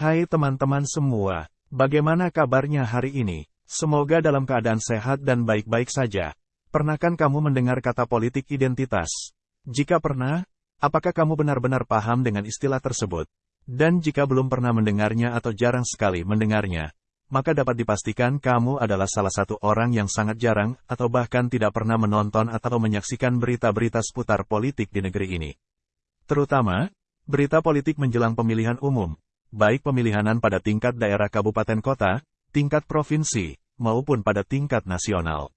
Hai teman-teman semua, bagaimana kabarnya hari ini? Semoga dalam keadaan sehat dan baik-baik saja. Pernahkah kamu mendengar kata politik identitas? Jika pernah, apakah kamu benar-benar paham dengan istilah tersebut? Dan jika belum pernah mendengarnya atau jarang sekali mendengarnya, maka dapat dipastikan kamu adalah salah satu orang yang sangat jarang atau bahkan tidak pernah menonton atau menyaksikan berita-berita seputar politik di negeri ini. Terutama, berita politik menjelang pemilihan umum, baik pemilihanan pada tingkat daerah kabupaten kota, tingkat provinsi, maupun pada tingkat nasional.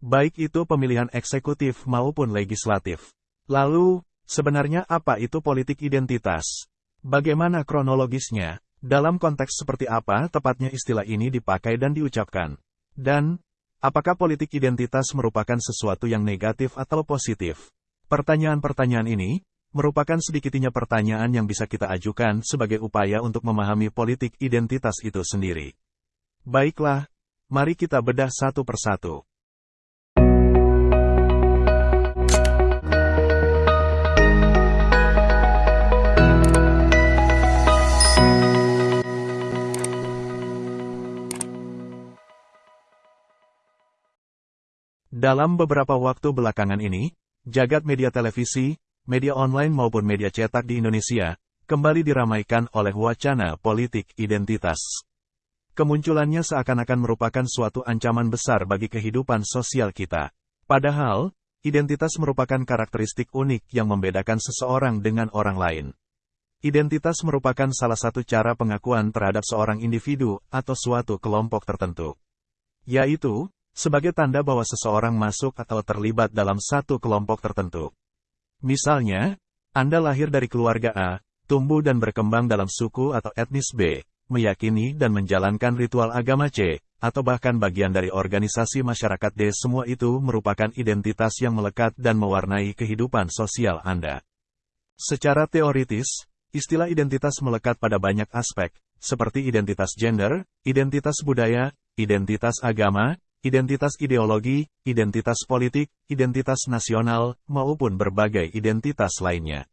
Baik itu pemilihan eksekutif maupun legislatif. Lalu, sebenarnya apa itu politik identitas? Bagaimana kronologisnya? Dalam konteks seperti apa tepatnya istilah ini dipakai dan diucapkan? Dan, apakah politik identitas merupakan sesuatu yang negatif atau positif? Pertanyaan-pertanyaan ini, merupakan sedikitnya pertanyaan yang bisa kita ajukan sebagai upaya untuk memahami politik identitas itu sendiri. Baiklah, mari kita bedah satu persatu. Dalam beberapa waktu belakangan ini, jagat media televisi, media online maupun media cetak di Indonesia, kembali diramaikan oleh wacana politik identitas. Kemunculannya seakan-akan merupakan suatu ancaman besar bagi kehidupan sosial kita. Padahal, identitas merupakan karakteristik unik yang membedakan seseorang dengan orang lain. Identitas merupakan salah satu cara pengakuan terhadap seorang individu atau suatu kelompok tertentu. Yaitu, sebagai tanda bahwa seseorang masuk atau terlibat dalam satu kelompok tertentu. Misalnya, Anda lahir dari keluarga A, tumbuh dan berkembang dalam suku atau etnis B, meyakini dan menjalankan ritual agama C, atau bahkan bagian dari organisasi masyarakat D semua itu merupakan identitas yang melekat dan mewarnai kehidupan sosial Anda. Secara teoritis, istilah identitas melekat pada banyak aspek, seperti identitas gender, identitas budaya, identitas agama, identitas ideologi, identitas politik, identitas nasional, maupun berbagai identitas lainnya.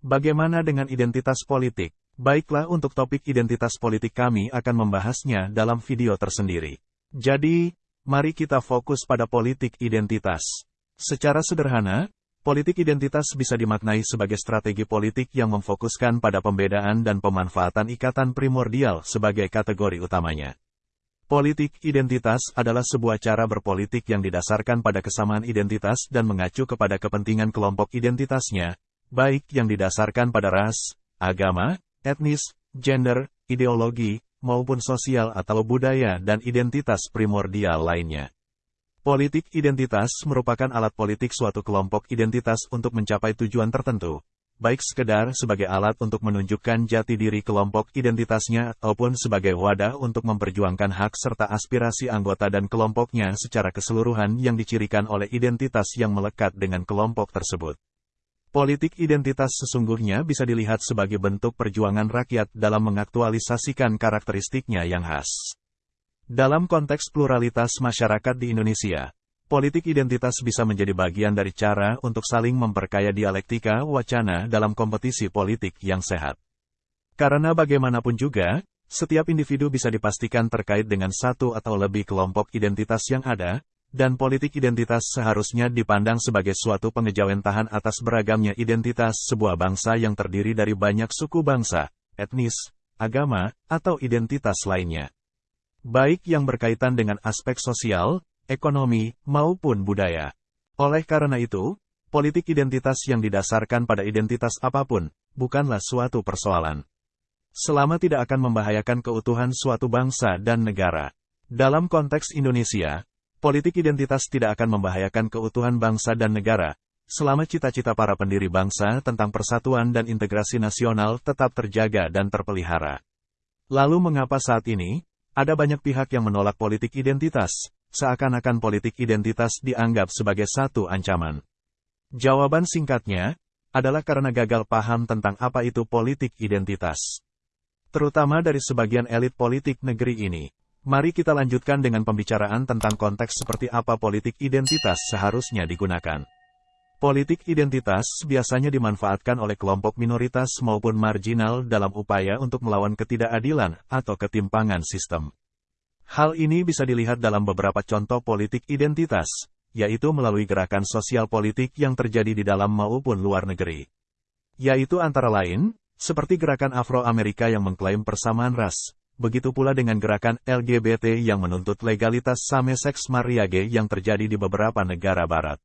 Bagaimana dengan identitas politik? Baiklah untuk topik identitas politik kami akan membahasnya dalam video tersendiri. Jadi, mari kita fokus pada politik identitas. Secara sederhana, politik identitas bisa dimaknai sebagai strategi politik yang memfokuskan pada pembedaan dan pemanfaatan ikatan primordial sebagai kategori utamanya. Politik identitas adalah sebuah cara berpolitik yang didasarkan pada kesamaan identitas dan mengacu kepada kepentingan kelompok identitasnya, baik yang didasarkan pada ras, agama, etnis, gender, ideologi, maupun sosial atau budaya dan identitas primordial lainnya. Politik identitas merupakan alat politik suatu kelompok identitas untuk mencapai tujuan tertentu, baik sekedar sebagai alat untuk menunjukkan jati diri kelompok identitasnya ataupun sebagai wadah untuk memperjuangkan hak serta aspirasi anggota dan kelompoknya secara keseluruhan yang dicirikan oleh identitas yang melekat dengan kelompok tersebut. Politik identitas sesungguhnya bisa dilihat sebagai bentuk perjuangan rakyat dalam mengaktualisasikan karakteristiknya yang khas. Dalam konteks pluralitas masyarakat di Indonesia, Politik identitas bisa menjadi bagian dari cara untuk saling memperkaya dialektika wacana dalam kompetisi politik yang sehat. Karena bagaimanapun juga, setiap individu bisa dipastikan terkait dengan satu atau lebih kelompok identitas yang ada, dan politik identitas seharusnya dipandang sebagai suatu pengejauhan atas beragamnya identitas sebuah bangsa yang terdiri dari banyak suku bangsa, etnis, agama, atau identitas lainnya. Baik yang berkaitan dengan aspek sosial, ekonomi, maupun budaya. Oleh karena itu, politik identitas yang didasarkan pada identitas apa pun, bukanlah suatu persoalan. Selama tidak akan membahayakan keutuhan suatu bangsa dan negara. Dalam konteks Indonesia, politik identitas tidak akan membahayakan keutuhan bangsa dan negara, selama cita-cita para pendiri bangsa tentang persatuan dan integrasi nasional tetap terjaga dan terpelihara. Lalu mengapa saat ini, ada banyak pihak yang menolak politik identitas, seakan-akan politik identitas dianggap sebagai satu ancaman. Jawaban singkatnya, adalah karena gagal paham tentang apa itu politik identitas. Terutama dari sebagian elit politik negeri ini. Mari kita lanjutkan dengan pembicaraan tentang konteks seperti apa politik identitas seharusnya digunakan. Politik identitas biasanya dimanfaatkan oleh kelompok minoritas maupun marginal dalam upaya untuk melawan ketidakadilan atau ketimpangan sistem. Hal ini bisa dilihat dalam beberapa contoh politik identitas, yaitu melalui gerakan sosial politik yang terjadi di dalam maupun luar negeri. Yaitu antara lain, seperti gerakan Afro-Amerika yang mengklaim persamaan ras, begitu pula dengan gerakan LGBT yang menuntut legalitas same-seks mariage yang terjadi di beberapa negara barat.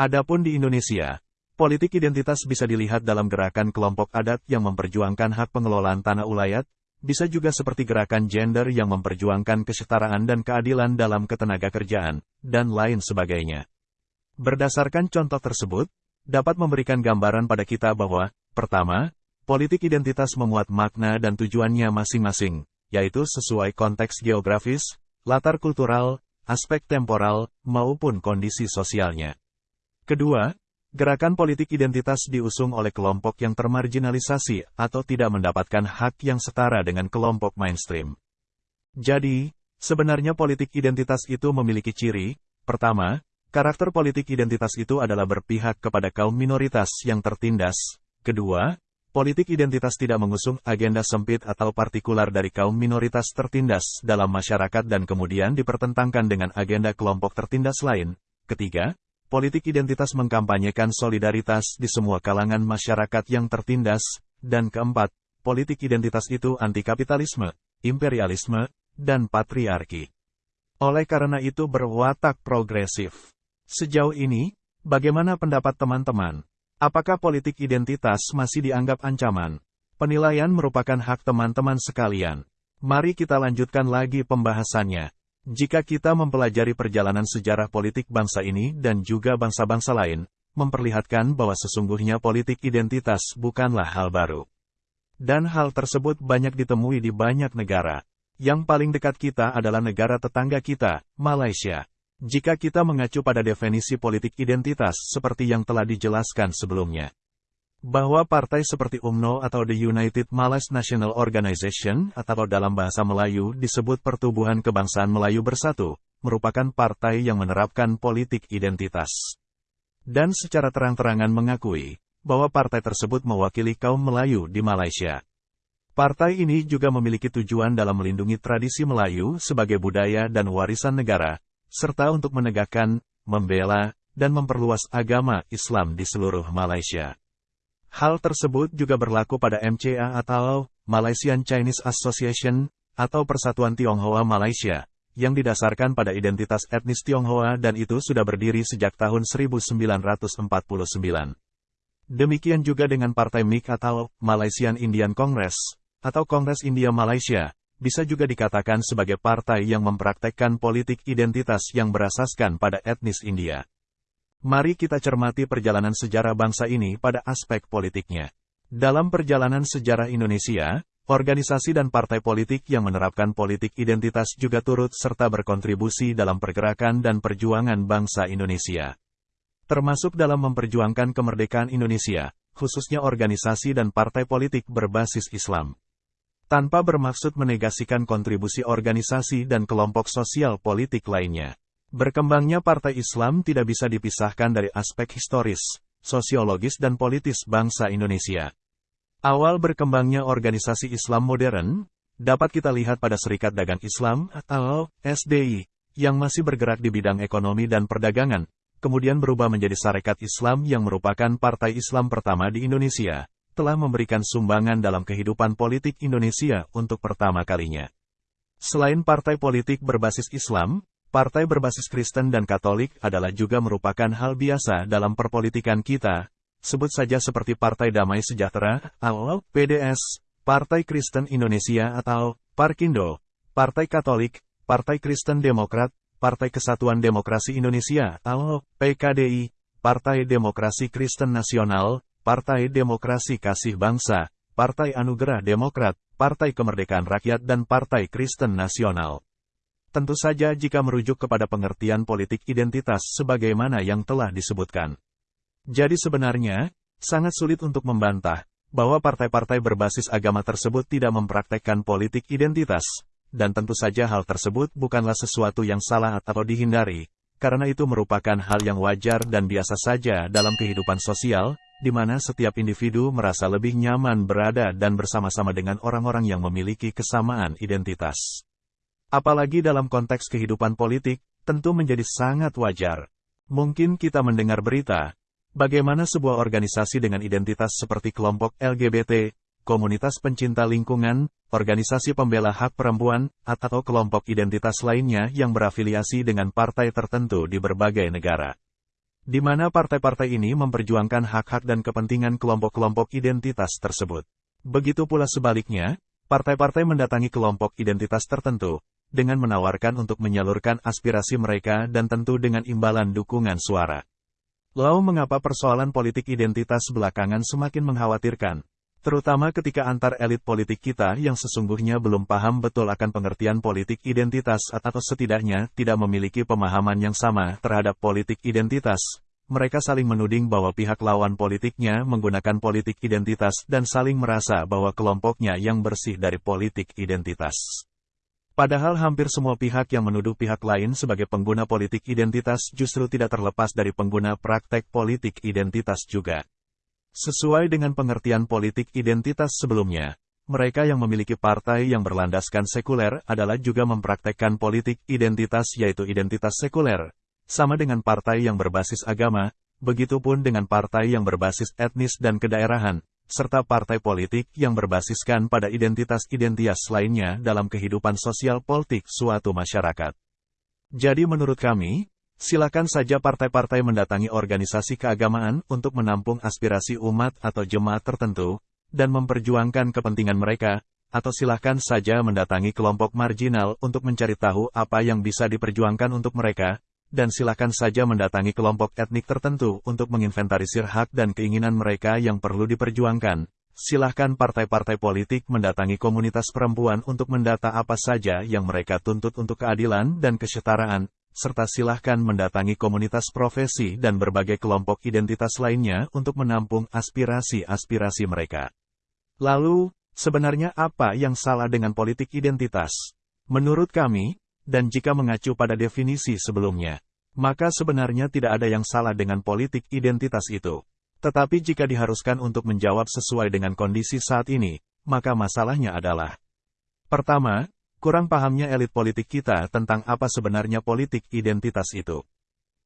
Adapun di Indonesia, politik identitas bisa dilihat dalam gerakan kelompok adat yang memperjuangkan hak pengelolaan tanah ulayat, bisa juga seperti gerakan gender yang memperjuangkan kesetaraan dan keadilan dalam ketenaga kerjaan, dan lain sebagainya. Berdasarkan contoh tersebut, dapat memberikan gambaran pada kita bahwa, pertama, politik identitas memuat makna dan tujuannya masing-masing, yaitu sesuai konteks geografis, latar kultural, aspek temporal, maupun kondisi sosialnya. Kedua, gerakan politik identitas diusung oleh kelompok yang termarginalisasi atau tidak mendapatkan hak yang setara dengan kelompok mainstream. Jadi, sebenarnya politik identitas itu memiliki ciri, pertama, karakter politik identitas itu adalah berpihak kepada kaum minoritas yang tertindas. Kedua, politik identitas tidak mengusung agenda sempit atau partikular dari kaum minoritas tertindas dalam masyarakat dan kemudian dipertentangkan dengan agenda kelompok tertindas lain. Ketiga, Politik identitas mengkampanyekan solidaritas di semua kalangan masyarakat yang tertindas, dan keempat, politik identitas itu anti-kapitalisme, imperialisme, dan patriarki. Oleh karena itu berwatak progresif. Sejauh ini, bagaimana pendapat teman-teman? Apakah politik identitas masih dianggap ancaman? Penilaian merupakan hak teman-teman sekalian. Mari kita lanjutkan lagi pembahasannya. Jika kita mempelajari perjalanan sejarah politik bangsa ini dan juga bangsa-bangsa lain, memperlihatkan bahwa sesungguhnya politik identitas bukanlah hal baru. Dan hal tersebut banyak ditemui di banyak negara. Yang paling dekat kita adalah negara tetangga kita, Malaysia. Jika kita mengacu pada definisi politik identitas seperti yang telah dijelaskan sebelumnya bahwa partai seperti UMNO atau The United Malaysia National Organization atau dalam bahasa Melayu disebut Pertubuhan Kebangsaan Melayu Bersatu, merupakan partai yang menerapkan politik identitas. Dan secara terang-terangan mengakui bahwa partai tersebut mewakili kaum Melayu di Malaysia. Partai ini juga memiliki tujuan dalam melindungi tradisi Melayu sebagai budaya dan warisan negara, serta untuk menegakkan, membela, dan memperluas agama Islam di seluruh Malaysia. Hal tersebut juga berlaku pada MCA atau Malaysian Chinese Association atau Persatuan Tionghoa Malaysia, yang didasarkan pada identitas etnis Tionghoa dan itu sudah berdiri sejak tahun 1949. Demikian juga dengan Partai MIK atau Malaysian Indian Congress, atau Kongres India Malaysia, bisa juga dikatakan sebagai partai yang mempraktekkan politik identitas yang berasaskan pada etnis India. Mari kita cermati perjalanan sejarah bangsa ini pada aspek politiknya. Dalam perjalanan sejarah Indonesia, organisasi dan partai politik yang menerapkan politik identitas juga turut serta berkontribusi dalam pergerakan dan perjuangan bangsa Indonesia. Termasuk dalam memperjuangkan kemerdekaan Indonesia, khususnya organisasi dan partai politik berbasis Islam. Tanpa bermaksud menegasikan kontribusi organisasi dan kelompok sosial politik lainnya. Berkembangnya partai Islam tidak bisa dipisahkan dari aspek historis, sosiologis dan politis bangsa Indonesia. Awal berkembangnya organisasi Islam modern, dapat kita lihat pada Serikat Dagang Islam atau SDI, yang masih bergerak di bidang ekonomi dan perdagangan, kemudian berubah menjadi Sarekat Islam yang merupakan partai Islam pertama di Indonesia, telah memberikan sumbangan dalam kehidupan politik Indonesia untuk pertama kalinya. Selain partai politik berbasis Islam, Partai berbasis Kristen dan Katolik adalah juga merupakan hal biasa dalam perpolitikan kita, sebut saja seperti Partai Damai Sejahtera, atau PDS, Partai Kristen Indonesia atau Parkindo, Partai Katolik, Partai Kristen Demokrat, Partai Kesatuan Demokrasi Indonesia atau PKDI, Partai Demokrasi Kristen Nasional, Partai Demokrasi Kasih Bangsa, Partai Anugerah Demokrat, Partai Kemerdekaan Rakyat dan Partai Kristen Nasional. Tentu saja jika merujuk kepada pengertian politik identitas sebagaimana yang telah disebutkan. Jadi sebenarnya, sangat sulit untuk membantah bahwa partai-partai berbasis agama tersebut tidak mempraktekkan politik identitas, dan tentu saja hal tersebut bukanlah sesuatu yang salah atau dihindari, karena itu merupakan hal yang wajar dan biasa saja dalam kehidupan sosial, di mana setiap individu merasa lebih nyaman berada dan bersama-sama dengan orang-orang yang memiliki kesamaan identitas. Apalagi dalam konteks kehidupan politik, tentu menjadi sangat wajar. Mungkin kita mendengar berita, bagaimana sebuah organisasi dengan identitas seperti kelompok LGBT, komunitas pencinta lingkungan, organisasi pembela hak perempuan, atau kelompok identitas lainnya yang berafiliasi dengan partai tertentu di berbagai negara di mana partai-partai ini memperjuangkan hak-hak dan kepentingan kelompok-kelompok identitas tersebut. Begitu pula sebaliknya, partai-partai mendatangi kelompok identitas tertentu, dengan menawarkan untuk menyalurkan aspirasi mereka dan tentu dengan imbalan dukungan suara. Lalu mengapa persoalan politik identitas belakangan semakin mengkhawatirkan? Terutama ketika antar elit politik kita yang sesungguhnya belum paham betul akan pengertian politik identitas atau setidaknya tidak memiliki pemahaman yang sama terhadap politik identitas. Mereka saling menuding bahwa pihak lawan politiknya menggunakan politik identitas dan saling merasa bahwa kelompoknya yang bersih dari politik identitas. Padahal hampir semua pihak yang menuduh pihak lain sebagai pengguna politik identitas justru tidak terlepas dari pengguna praktek politik identitas juga. Sesuai dengan pengertian politik identitas sebelumnya, mereka yang memiliki partai yang berlandaskan sekuler adalah juga mempraktekkan politik identitas yaitu identitas sekuler, sama dengan partai yang berbasis agama, begitupun dengan partai yang berbasis etnis dan kedaerahan, serta partai politik yang berbasiskan pada identitas-identitas lainnya dalam kehidupan sosial politik suatu masyarakat. Jadi menurut kami, Silakan saja partai-partai mendatangi organisasi keagamaan untuk menampung aspirasi umat atau jemaat tertentu, dan memperjuangkan kepentingan mereka, atau silakan saja mendatangi kelompok marginal untuk mencari tahu apa yang bisa diperjuangkan untuk mereka, dan silakan saja mendatangi kelompok etnik tertentu untuk menginventarisir hak dan keinginan mereka yang perlu diperjuangkan. Silahkan partai-partai politik mendatangi komunitas perempuan untuk mendata apa saja yang mereka tuntut untuk keadilan dan kesetaraan, serta silahkan mendatangi komunitas profesi dan berbagai kelompok identitas lainnya untuk menampung aspirasi-aspirasi mereka. Lalu, sebenarnya apa yang salah dengan politik identitas? Menurut kami, dan jika mengacu pada definisi sebelumnya, maka sebenarnya tidak ada yang salah dengan politik identitas itu. Tetapi jika diharuskan untuk menjawab sesuai dengan kondisi saat ini, maka masalahnya adalah Pertama, kurang pahamnya elit politik kita tentang apa sebenarnya politik identitas itu.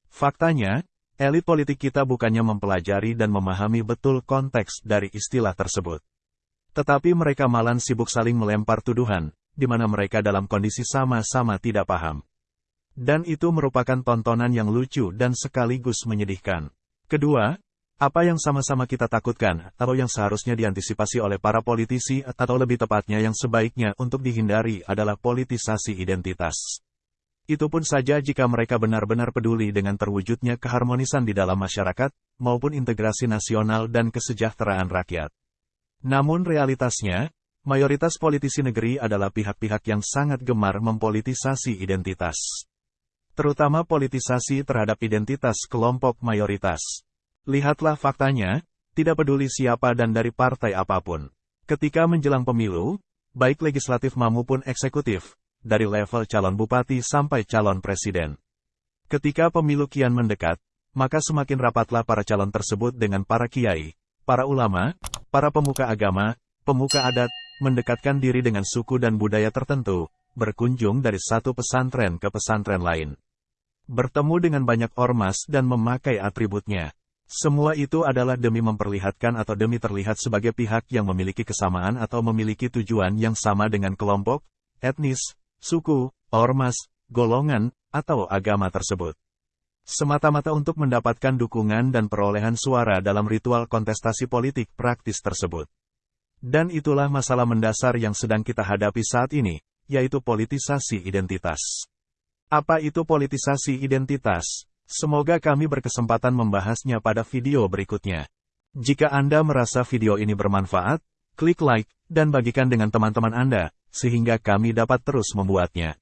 Faktanya, elit politik kita bukannya mempelajari dan memahami betul konteks dari istilah tersebut. Tetapi mereka malah sibuk saling melempar tuduhan, di mana mereka dalam kondisi sama-sama tidak paham. Dan itu merupakan tontonan yang lucu dan sekaligus menyedihkan. Kedua, apa yang sama-sama kita takutkan, atau yang seharusnya diantisipasi oleh para politisi, atau lebih tepatnya yang sebaiknya untuk dihindari adalah politisasi identitas. Itu pun saja jika mereka benar-benar peduli dengan terwujudnya keharmonisan di dalam masyarakat, maupun integrasi nasional dan kesejahteraan rakyat. Namun realitasnya, mayoritas politisi negeri adalah pihak-pihak yang sangat gemar mempolitisasi identitas. Terutama politisasi terhadap identitas kelompok mayoritas. Lihatlah faktanya, tidak peduli siapa dan dari partai apa pun. Ketika menjelang pemilu, baik legislatif maupun eksekutif, dari level calon bupati sampai calon presiden. Ketika pemilu kian mendekat, maka semakin rapatlah para calon tersebut dengan para kiai, para ulama, para pemuka agama, pemuka adat, mendekatkan diri dengan suku dan budaya tertentu, berkunjung dari satu pesantren ke pesantren lain. Bertemu dengan banyak ormas dan memakai atributnya. Semua itu adalah demi memperlihatkan atau demi terlihat sebagai pihak yang memiliki kesamaan atau memiliki tujuan yang sama dengan kelompok, etnis, suku, ormas, golongan, atau agama tersebut. Semata-mata untuk mendapatkan dukungan dan perolehan suara dalam ritual kontestasi politik praktis tersebut. Dan itulah masalah mendasar yang sedang kita hadapi saat ini, yaitu politisasi identitas. Apa itu politisasi identitas? Semoga kami berkesempatan membahasnya pada video berikutnya. Jika Anda merasa video ini bermanfaat, klik like, dan bagikan dengan teman-teman Anda, sehingga kami dapat terus membuatnya.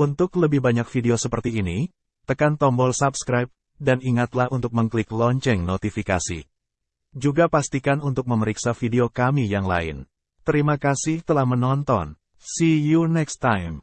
Untuk lebih banyak video seperti ini, tekan tombol subscribe, dan ingatlah untuk mengklik lonceng notifikasi. Juga pastikan untuk memeriksa video kami yang lain. Terima kasih telah menonton. See you next time.